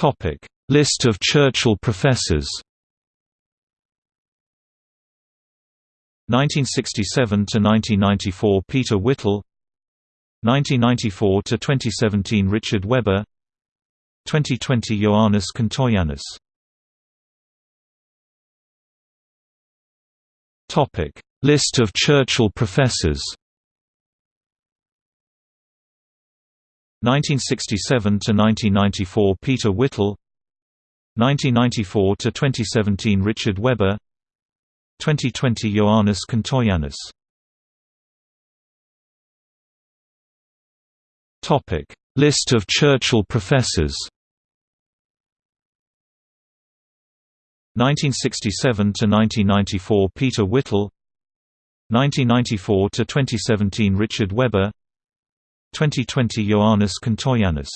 Topic: List of Churchill professors. 1967 to 1994 Peter Whittle. 1994 to 2017 Richard Weber. 2020 Ioannis Kontoyiannis Topic List of Churchill professors 1967 to 1994 Peter Whittle 1994 to 2017 Richard Weber 2020 Ioannis Kontoyiannis Topic List of Churchill professors. 1967 to 1994 Peter Whittle 1994 to 2017 Richard Weber 2020 Ioannis Kontoyiannis